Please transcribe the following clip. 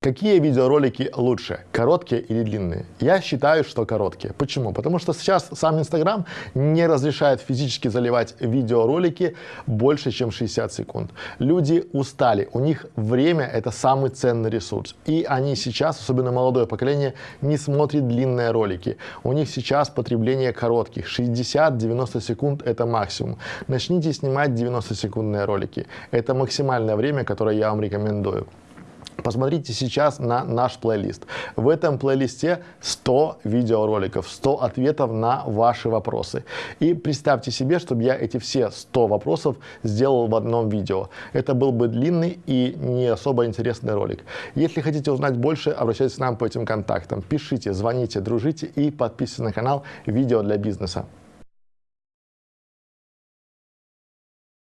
Какие видеоролики лучше, короткие или длинные? Я считаю, что короткие. Почему? Потому что сейчас сам Инстаграм не разрешает физически заливать видеоролики больше, чем 60 секунд. Люди устали, у них время это самый ценный ресурс. И они сейчас, особенно молодое поколение, не смотрит длинные ролики. У них сейчас потребление коротких, 60-90 секунд это максимум. Начните снимать 90-секундные ролики. Это максимальное время, которое я вам рекомендую. Посмотрите сейчас на наш плейлист. В этом плейлисте 100 видеороликов, 100 ответов на ваши вопросы. И представьте себе, чтобы я эти все 100 вопросов сделал в одном видео. Это был бы длинный и не особо интересный ролик. Если хотите узнать больше, обращайтесь к нам по этим контактам. Пишите, звоните, дружите и подписывайтесь на канал «Видео для бизнеса».